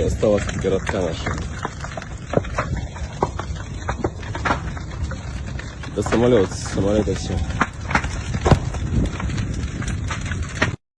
меньше осталось от городка нашего. До самолет, самолета все.